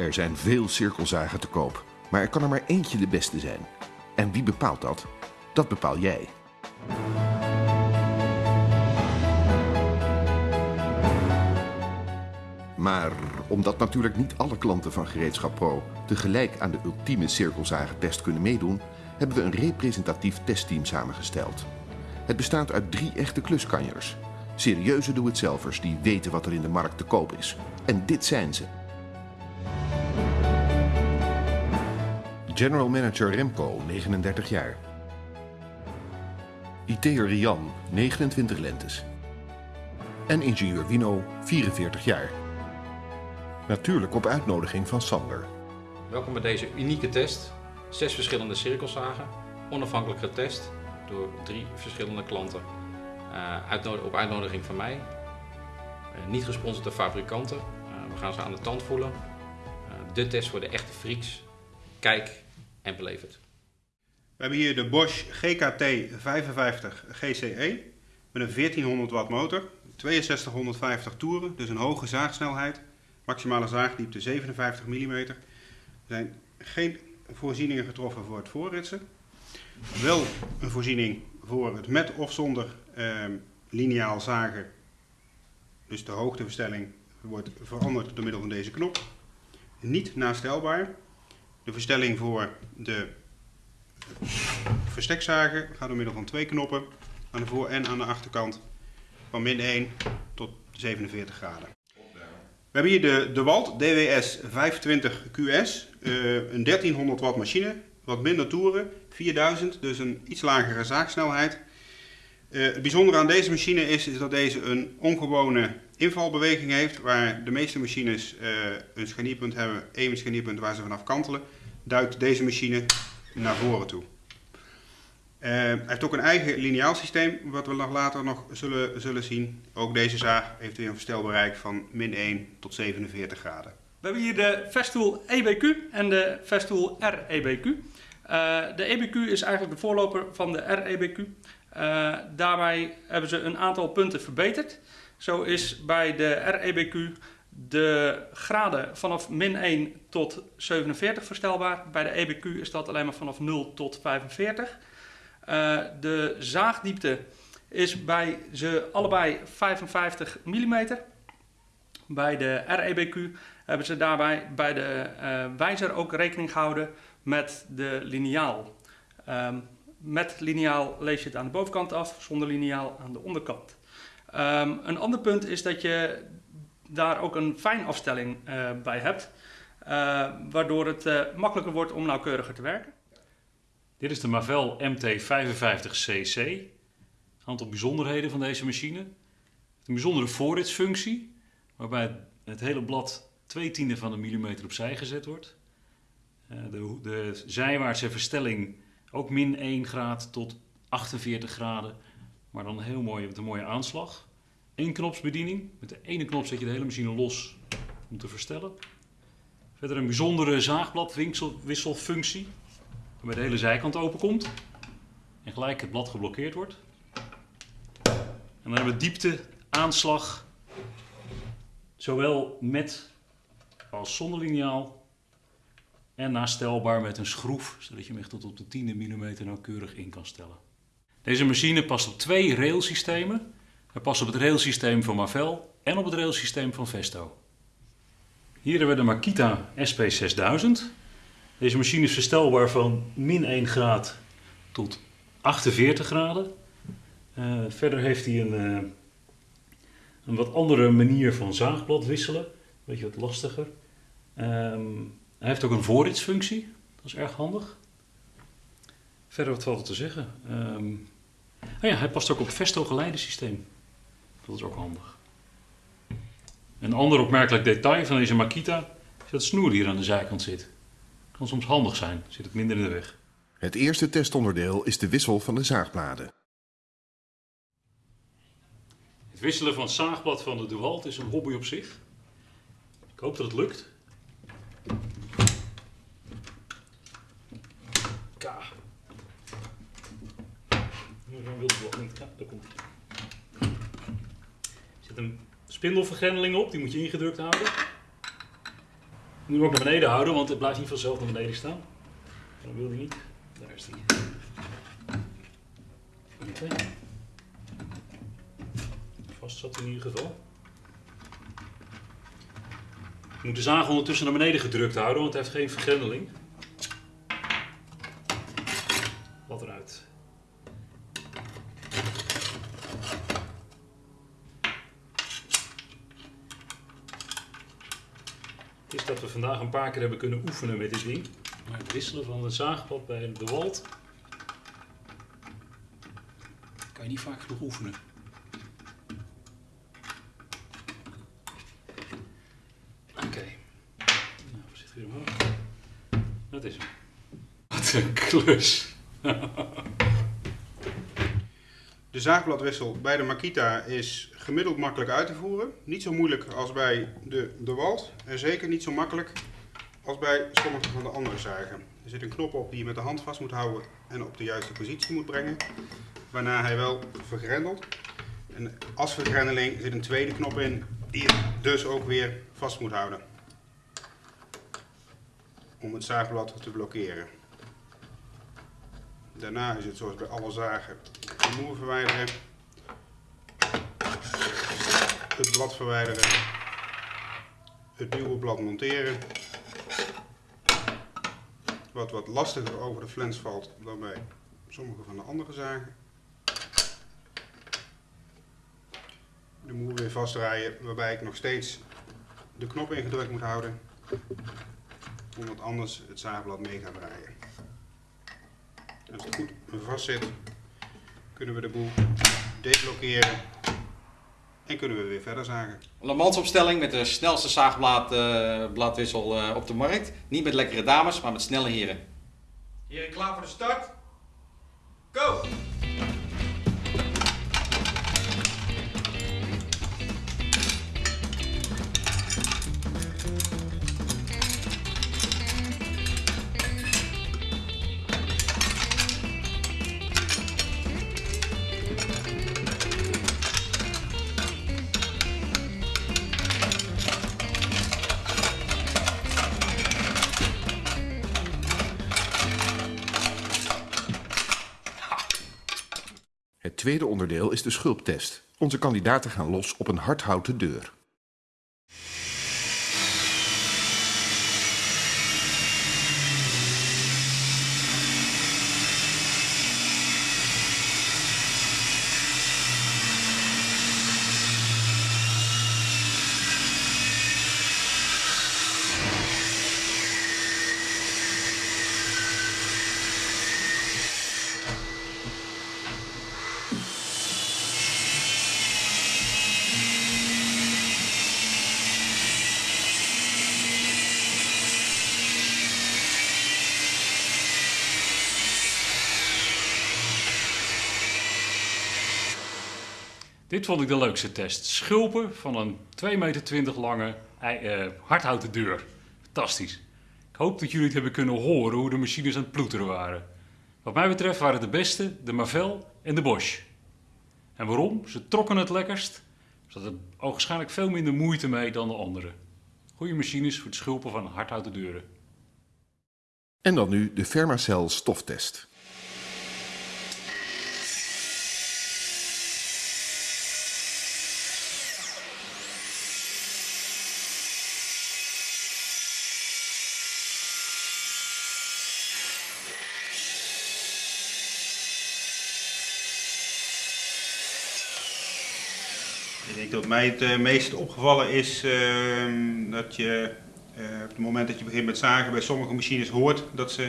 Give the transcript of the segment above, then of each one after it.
Er zijn veel cirkelzagen te koop, maar er kan er maar eentje de beste zijn. En wie bepaalt dat? Dat bepaal jij. Maar omdat natuurlijk niet alle klanten van Gereedschap Pro tegelijk aan de ultieme cirkelzagentest kunnen meedoen, hebben we een representatief testteam samengesteld. Het bestaat uit drie echte kluskanjers. Serieuze doe-het-zelvers die weten wat er in de markt te koop is. En dit zijn ze. General Manager Remco, 39 jaar. IT'er Rian, 29 lentes. En ingenieur Wino, 44 jaar. Natuurlijk op uitnodiging van Sander. Welkom bij deze unieke test. Zes verschillende cirkelzagen, onafhankelijk getest door drie verschillende klanten. Uh, op uitnodiging van mij. Uh, niet gesponsord door fabrikanten. Uh, we gaan ze aan de tand voelen. de test voor de echte freaks. Kijk en beleef het. We hebben hier de Bosch GKT 55 GCE met een 1400 watt motor, 6250 toeren, dus een hoge zaagsnelheid, maximale zaagdiepte 57 mm. Er zijn geen voorzieningen getroffen voor het voorritsen. Wel een voorziening voor het met of zonder eh, lineaal zagen. Dus de hoogteverstelling wordt veranderd door middel van deze knop. Niet nastelbaar. De verstelling voor de verstekzagen gaat door middel van twee knoppen aan de voor- en aan de achterkant van min 1 tot 47 graden. We hebben hier de, de Walt DWS 520 QS, uh, een 1300 watt machine, wat minder toeren, 4000, dus een iets lagere zaagsnelheid. Uh, het bijzondere aan deze machine is, is dat deze een ongewone invalbeweging heeft, waar de meeste machines uh, een scharnierpunt hebben, één scharnierpunt waar ze vanaf kantelen, duikt deze machine naar voren toe. Uh, hij heeft ook een eigen lineaal systeem, wat we nog later nog zullen, zullen zien. Ook deze zaag heeft weer een verstelbereik van min 1 tot 47 graden. We hebben hier de Festool EBQ en de Festool REBQ. Uh, de EBQ is eigenlijk de voorloper van de REBQ. Uh, daarbij hebben ze een aantal punten verbeterd. Zo is bij de REBQ de graden vanaf min 1 tot 47 verstelbaar. Bij de EBQ is dat alleen maar vanaf 0 tot 45. Uh, de zaagdiepte is bij ze allebei 55 mm. Bij de REBQ hebben ze daarbij bij de uh, wijzer ook rekening gehouden met de liniaal. Um, met liniaal lees je het aan de bovenkant af, zonder liniaal aan de onderkant. Um, een ander punt is dat je daar ook een fijnafstelling uh, bij hebt, uh, waardoor het uh, makkelijker wordt om nauwkeuriger te werken. Dit is de Mavel MT55cc. Een aantal bijzonderheden van deze machine. Een bijzondere voorritsfunctie, waarbij het hele blad 2 tiende van een millimeter opzij gezet wordt. De, de zijwaartse verstelling ook min 1 graad tot 48 graden, maar dan heel mooi een mooie aanslag. Eén knopsbediening. Met de ene knop zet je de hele machine los om te verstellen. Verder een bijzondere zaagbladwisselfunctie. Waarbij de hele zijkant open komt. En gelijk het blad geblokkeerd wordt. En dan hebben we diepte, aanslag. Zowel met als zonder liniaal. En nastelbaar met een schroef. Zodat je hem echt tot op de 10 mm nauwkeurig in kan stellen. Deze machine past op twee railsystemen. Hij past op het railsysteem van Marvel en op het railsysteem van Vesto. Hier hebben we de Makita SP6000. Deze machine is verstelbaar van min 1 graad tot 48 graden. Uh, verder heeft hij een, uh, een wat andere manier van zaagblad wisselen. Beetje wat lastiger. Um, hij heeft ook een voorritsfunctie. Dat is erg handig. Verder wat valt er te zeggen? Um, ja, hij past ook op Vesto geleidensysteem. Dat is ook handig. Een ander opmerkelijk detail van deze Makita is dat het snoer hier aan de zijkant zit. Kan soms handig zijn, zit het minder in de weg. Het eerste testonderdeel is de wissel van de zaagbladen. Het wisselen van het zaagblad van de DeWalt is een hobby op zich. Ik hoop dat het lukt. K. Zo'n wildblad niet. Ja, daar komt hij. Zit een spindelvergrendeling op, die moet je ingedrukt houden. Nu moet ik naar beneden houden, want het blijft niet vanzelf naar beneden staan. Dat wil hij niet. Daar is hij. Oké. Vast zat in ieder geval. Je moet de zaag ondertussen naar beneden gedrukt houden, want het heeft geen vergrendeling. Wat eruit. Is dat we vandaag een paar keer hebben kunnen oefenen met dit ding. Maar het wisselen van het zaagpad bij de wald kan je niet vaak genoeg oefenen. Oké. Nou, we zitten weer omhoog. Dat is hem. Wat een klus. De zaagbladwissel bij de Makita is gemiddeld makkelijk uit te voeren. Niet zo moeilijk als bij de, de Walt. En zeker niet zo makkelijk als bij sommige van de andere zagen. Er zit een knop op die je met de hand vast moet houden en op de juiste positie moet brengen. Waarna hij wel vergrendelt. En als vergrendeling zit een tweede knop in die je dus ook weer vast moet houden. Om het zaagblad te blokkeren. Daarna is het zoals bij alle zagen de moer verwijderen. Het blad verwijderen. Het nieuwe blad monteren. Wat wat lastiger over de flens valt dan bij sommige van de andere zagen. De moer weer vastdraaien waarbij ik nog steeds de knop ingedrukt moet houden. Omdat anders het zaagblad mee gaat draaien. Als het goed vast zit, kunnen we de boel deblokkeren en kunnen we weer verder zagen. Le Mans opstelling met de snelste zaagbladwissel eh, op de markt. Niet met lekkere dames, maar met snelle heren. Heren klaar voor de start? Go! Tweede onderdeel is de schulptest. Onze kandidaten gaan los op een hardhouten deur. Dit vond ik de leukste test. Schulpen van een 2,20 meter lange eh, hardhouten deur. Fantastisch. Ik hoop dat jullie het hebben kunnen horen hoe de machines aan het ploeteren waren. Wat mij betreft waren de beste de Mavel en de Bosch. En waarom? Ze trokken het lekkerst. Ze hadden waarschijnlijk veel minder moeite mee dan de andere. Goede machines voor het schulpen van hardhouten deuren. En dan nu de Fermacell stoftest. Ik denk dat mij het eh, meest opgevallen is ehm, dat je eh, op het moment dat je begint met zagen bij sommige machines hoort dat ze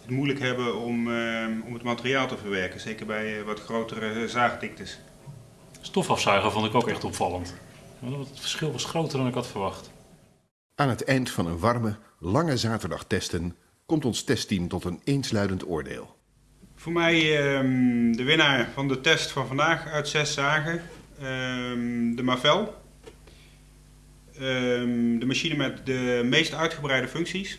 het moeilijk hebben om, ehm, om het materiaal te verwerken. Zeker bij eh, wat grotere zaagdiktes. Stofafzuiger vond ik ook echt opvallend. Het verschil was groter dan ik had verwacht. Aan het eind van een warme, lange zaterdag testen komt ons testteam tot een eensluidend oordeel. Voor mij ehm, de winnaar van de test van vandaag uit zes zagen, ehm, de Mavel. Ehm, de machine met de meest uitgebreide functies.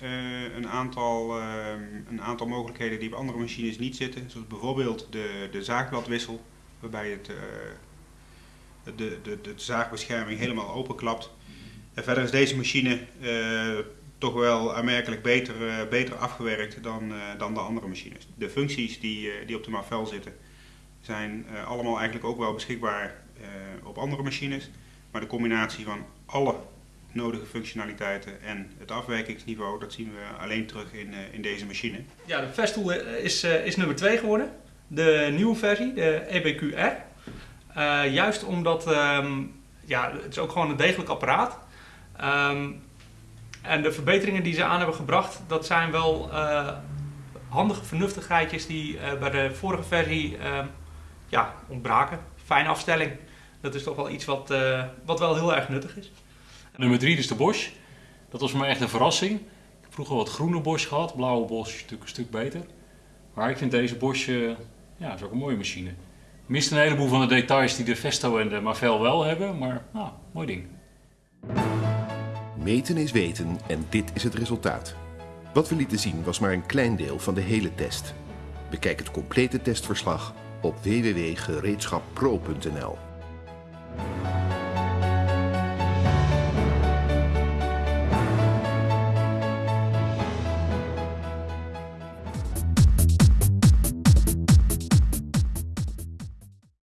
Eh, een, aantal, ehm, een aantal mogelijkheden die bij andere machines niet zitten. Zoals bijvoorbeeld de, de zaagbladwissel, waarbij het, eh, de, de, de zaagbescherming helemaal openklapt. En verder is deze machine uh, toch wel aanmerkelijk beter, beter afgewerkt dan, dan de andere machines. De functies die, die op de Marvel zitten zijn allemaal eigenlijk ook wel beschikbaar op andere machines. Maar de combinatie van alle nodige functionaliteiten en het afwijkingsniveau, dat zien we alleen terug in, in deze machine. Ja, de Festool is, is nummer 2 geworden. De nieuwe versie, de EBQR. juist omdat um, ja, het is ook gewoon een degelijk apparaat Um, en de verbeteringen die ze aan hebben gebracht, dat zijn wel handige vernuftigheidjes die bij de vorige versie uh, ja, ontbraken. Fijne afstelling. Dat is toch wel iets wat, uh, wat wel heel erg nuttig is. Nummer 3 is de Bosch. Dat was voor mij echt een verrassing. Ik heb vroeger wat groene Bosch gehad. Blauwe Bosch is natuurlijk een stuk beter. Maar ik vind deze Bosch ja, is ook een mooie machine. Mist een heleboel van de details die de Vesto en de Marvel wel hebben. Maar nou, mooi ding. Meten is weten en dit is het resultaat. Wat we lieten zien was maar een klein deel van de hele test. Bekijk het complete testverslag op www.gereedschappro.nl.